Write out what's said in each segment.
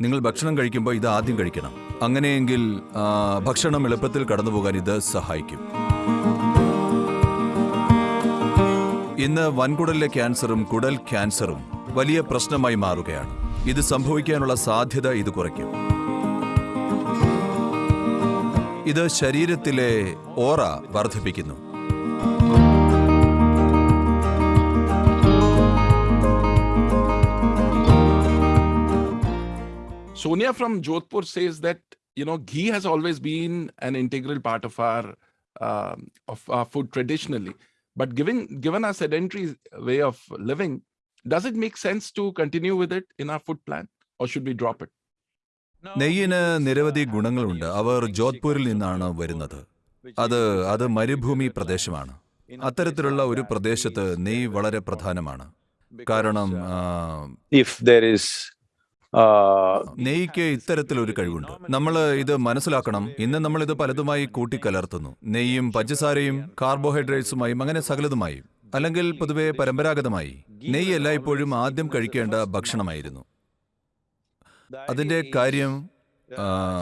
നിങ്ങൾ ഭക്ഷണം കഴിക്കുമ്പോൾ ഇത് ആദ്യം കഴിക്കണം. അങ്ങനെയെങ്കിൽ ഭക്ഷണം എളുപ്പത്തിൽ കടന്നു പോകാൻ ഇത് സഹായിക്കും. ഇന്ന് വൻകുടലിലെ ക്യാൻസറും കുടൽ ക്യാൻസറും വലിയ പ്രശ്നമായി മാറുകയാണ്. ഇത് സംഭവിക്കാനുള്ള സാധ്യത ഇത് കുറയ്ക്കും. ഇത് ശരീരത്തിലെ ഓറ വർദ്ധിപ്പിക്കുന്നു. Sonia from Jodhpur says that you know ghee has always been an integral part of our um, of our food traditionally, but given given our sedentary way of living, does it make sense to continue with it in our food plan, or should we drop it? നെയ്യിന് നിരവധി ഗുണങ്ങളുണ്ട് അവർ ജോധ്പൂരിൽ നിന്നാണ് വരുന്നത് അത് അത് മരുഭൂമി പ്രദേശമാണ് അത്തരത്തിലുള്ള ഒരു പ്രദേശത്ത് നെയ്യ് വളരെ പ്രധാനമാണ് കാരണം ആ, if there is uh, നെയ്യ്ക്ക് ഇത്തരത്തിലൊരു കഴിവുണ്ട്. നമ്മൾ ഇത് മനസ്സിലാക്കണം. ഇന്ന് നമ്മൾ ഇത് പലതുമായി കൂട്ടിക്കലർത്തുന്നു. നെയ്യും പഞ്ചസാരയും കാർബോഹൈഡ്രേറ്റ്സുമായും അങ്ങനെ സകലതുമായും. അല്ലെങ്കിൽ പൊതുവെ പരമ്പരാഗതമായി. നെയ്യ് എല്ലായ്പ്പോഴും ആദ്യം കഴിക്കേണ്ട ഭക്ഷണമായിരുന്നു. അതിന്റെ കാര്യം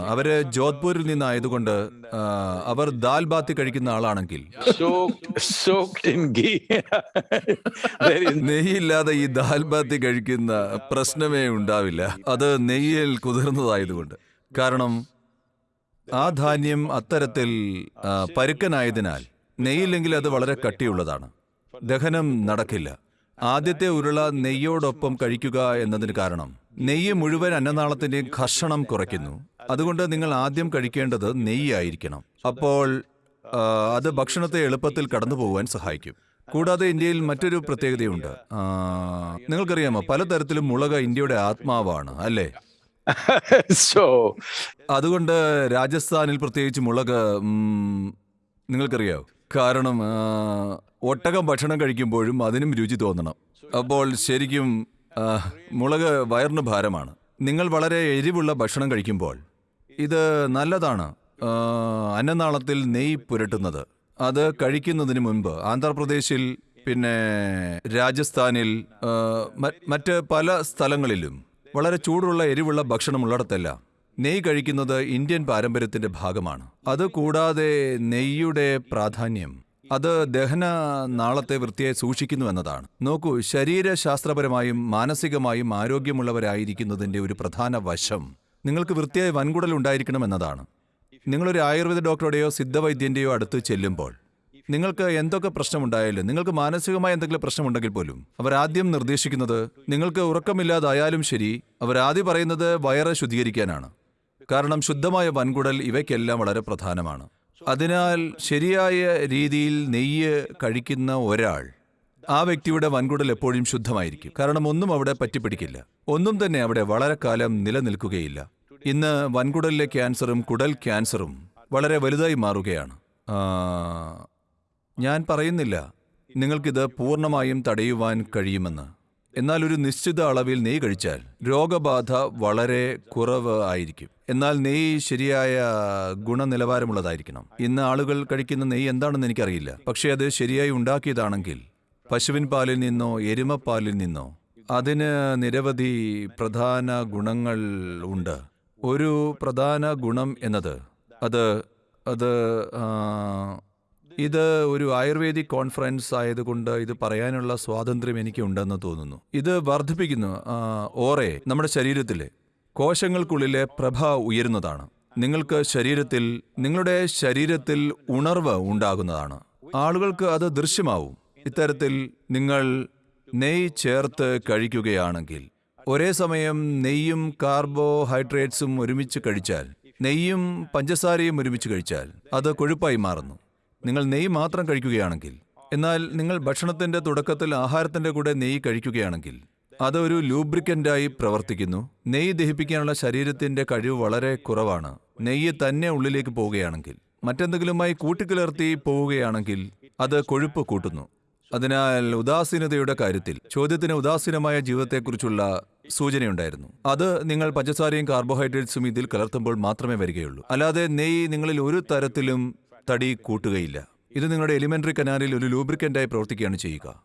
അവർ ജോധ്പൂരിൽ നിന്നായതുകൊണ്ട് അവർ ദാൽ ബാത്തി കഴിക്കുന്ന ആളാണെങ്കിൽ. നെയ്യില്ലാതെ ഈ ദാൽ ബാത്തി കഴിക്കുന്ന പ്രശ്നമേ ഉണ്ടാവില്ല. അത് നെയ്യിൽ കുതിർന്നതായതുകൊണ്ട്. കാരണം ആ ധാന്യം അത്തരത്തിൽ പരുക്കനായതിനാൽ നെയ്യില്ലെങ്കിൽ അത് വളരെ കട്ടിയുള്ളതാണ്. ദഹനം നടക്കില്ല. ആദ്യത്തെ ഉരുള നെയ്യോടൊപ്പം കഴിക്കുക എന്നതിന് കാരണം നെയ്യ് മുഴുവൻ അന്നനാളത്തിന്റെയും ഘർഷണം കുറയ്ക്കുന്നു. അതുകൊണ്ട് നിങ്ങൾ ആദ്യം കഴിക്കേണ്ടത് നെയ്യായിരിക്കണം അപ്പോൾ അത് ഭക്ഷണത്തെ എളുപ്പത്തിൽ കടന്നു പോകുവാൻ സഹായിക്കും. കൂടാതെ ഇന്ത്യയിൽ മറ്റൊരു പ്രത്യേകതയുണ്ട്. നിങ്ങൾക്കറിയാമോ പലതരത്തിലും മുളക് ഇന്ത്യയുടെ ആത്മാവാണ് അല്ലേ? അതുകൊണ്ട് രാജസ്ഥാനിൽ പ്രത്യേകിച്ച് മുളക് നിങ്ങൾക്കറിയാവോ? കാരണം ഒട്ടകം ഭക്ഷണം കഴിക്കുമ്പോഴും അതിനും രുചി തോന്നണം. അപ്പോൾ ശരിക്കും മുളക് വയറിന് ഭാരമാണ്. നിങ്ങൾ വളരെ എരിവുള്ള ഭക്ഷണം കഴിക്കുമ്പോൾ ഇത് നല്ലതാണ്. അന്നനാളത്തിൽ നെയ് പുരട്ടുന്നത്. അത് കഴിക്കുന്നതിന് മുൻപ് ആന്ധ്രാപ്രദേശിൽ പിന്നെ രാജസ്ഥാനിൽ മറ്റ് പല സ്ഥലങ്ങളിലും വളരെ ചൂടുള്ള എരിവുള്ള ഭക്ഷണം ഭക്ഷണമുള്ളിടത്തെല്ലാം നെയ്യ് കഴിക്കുന്നത് ഇന്ത്യൻ പാരമ്പര്യത്തിന്റെ ഭാഗമാണ്. അത് കൂടാതെ നെയ്യുടെ പ്രാധാന്യം അത് ദഹന നാളത്തെ വൃത്തിയായി സൂക്ഷിക്കുന്നു എന്നതാണ്. നോക്കൂ ശരീരശാസ്ത്രപരമായും മാനസികമായും ആരോഗ്യമുള്ളവരായിരിക്കുന്നതിന്റെ ഒരു പ്രധാന വശം നിങ്ങൾക്ക് വൃത്തിയായി വൻകുടൽ ഉണ്ടായിരിക്കണം എന്നതാണ്. നിങ്ങളൊരു ആയുർവേദ ഡോക്ടറുടെയോ സിദ്ധവൈദ്യന്റെയോ അടുത്ത് ചെല്ലുമ്പോൾ നിങ്ങൾക്ക് എന്തൊക്കെ പ്രശ്നമുണ്ടായാലും നിങ്ങൾക്ക് മാനസികമായ എന്തെങ്കിലും പ്രശ്നമുണ്ടെങ്കിൽ പോലും അവർ ആദ്യം നിർദ്ദേശിക്കുന്നത് നിങ്ങൾക്ക് ഉറക്കമില്ലാതായാലും ശരി അവർ ആദ്യം പറയുന്നത് വയറ് ശുദ്ധീകരിക്കാനാണ്. കാരണം ശുദ്ധമായ വൻകുടൽ ഇവയ്ക്കെല്ലാം വളരെ പ്രധാനമാണ്. അതിനാൽ ശരിയായ രീതിയിൽ നെയ്യ് കഴിക്കുന്ന ഒരാൾ ആ വ്യക്തിയുടെ വൻകുടൽ എപ്പോഴും ശുദ്ധമായിരിക്കും. കാരണം ഒന്നും അവിടെ പറ്റിപ്പിടിക്കില്ല. ഒന്നും തന്നെ അവിടെ വളരെ കാലം നിലനിൽക്കുകയില്ല. ഇന്ന് വൻകുടലിലെ ക്യാൻസറും കുടൽ ക്യാൻസറും വളരെ വലുതായി മാറുകയാണ്. ഞാൻ പറയുന്നില്ല. നിങ്ങൾക്കിത് പൂർണമായും തടയുവാൻ കഴിയുമെന്ന്. എന്നാൽ ഒരു നിശ്ചിത അളവിൽ നെയ്യ് കഴിച്ചാൽ രോഗബാധ വളരെ കുറവ് ആയിരിക്കും. എന്നാൽ നെയ്യ് ശരിയായ ഗുണനിലവാരമുള്ളതായിരിക്കണം. ഇന്ന് ആളുകൾ കഴിക്കുന്ന നെയ്യ് എന്താണെന്ന് എനിക്കറിയില്ല. പക്ഷേ അത് ശരിയായി ഉണ്ടാക്കിയതാണെങ്കിൽ പശുവിൻ പാലിൽ നിന്നോ എരുമപ്പാലിൽ നിന്നോ അതിന് നിരവധി പ്രധാന ഗുണങ്ങൾ ഉണ്ട്. ഒരു പ്രധാന ഗുണം എന്നത് അത് അത് ഇത് ഒരു ആയുർവേദിക് കോൺഫറൻസ് ആയതുകൊണ്ട് ഇത് പറയാനുള്ള സ്വാതന്ത്ര്യം എനിക്ക് ഉണ്ടെന്ന് തോന്നുന്നു. ഇത് വർദ്ധിപ്പിക്കുന്നു ഓറെ നമ്മുടെ ശരീരത്തിലെ കോശങ്ങൾക്കുള്ളിലെ പ്രഭ ഉയരുന്നതാണ്. നിങ്ങൾക്ക് ശരീരത്തിൽ നിങ്ങളുടെ ശരീരത്തിൽ ഉണർവ് ഉണ്ടാകുന്നതാണ്. ആളുകൾക്ക് അത് ദൃശ്യമാവും. ഇത്തരത്തിൽ നിങ്ങൾ നെയ് ചേർത്ത് കഴിക്കുകയാണെങ്കിൽ ഒരേ സമയം നെയ്യും കാർബോഹൈഡ്രേറ്റ്സും ഒരുമിച്ച് കഴിച്ചാൽ നെയ്യും പഞ്ചസാരയും ഒരുമിച്ച് കഴിച്ചാൽ അത് കൊഴുപ്പായി മാറുന്നു. നിങ്ങൾ നെയ്യ് മാത്രം കഴിക്കുകയാണെങ്കിൽ എന്നാൽ നിങ്ങൾ ഭക്ഷണത്തിന്റെ തുടക്കത്തിൽ ആഹാരത്തിന്റെ കൂടെ നെയ്യ് കഴിക്കുകയാണെങ്കിൽ അത് ഒരു ലൂബ്രിക്കന്റായി പ്രവർത്തിക്കുന്നു. നെയ്യ് ദഹിപ്പിക്കാനുള്ള ശരീരത്തിന്റെ കഴിവ് വളരെ കുറവാണ്. നെയ്യ് തന്നെ ഉള്ളിലേക്ക് പോവുകയാണെങ്കിൽ മറ്റെന്തെങ്കിലുമായി കൂട്ടിക്കലർത്തി പോവുകയാണെങ്കിൽ അത് കൊഴുപ്പ് കൂട്ടുന്നു. അതിനാൽ ഉദാസീനതയുടെ കാര്യത്തിൽ ചോദ്യത്തിന് ഉദാസീനമായ ജീവിതത്തെക്കുറിച്ചുള്ള സൂചനയുണ്ടായിരുന്നു. അത് നിങ്ങൾ പഞ്ചസാരയും കാർബോഹൈഡ്രേറ്റ്സും ഇതിൽ കലർത്തുമ്പോൾ മാത്രമേ വരികയുള്ളൂ. അല്ലാതെ നെയ്യ് നിങ്ങളിൽ ഒരു തരത്തിലും തടി കൂട്ടുകയില്ല. ഇത് നിങ്ങളുടെ എലിമെന്ററി കനാലിൽ ഒരു ലൂബ്രിക്കന്റായി പ്രവർത്തിക്കുകയാണ് ചെയ്യുക.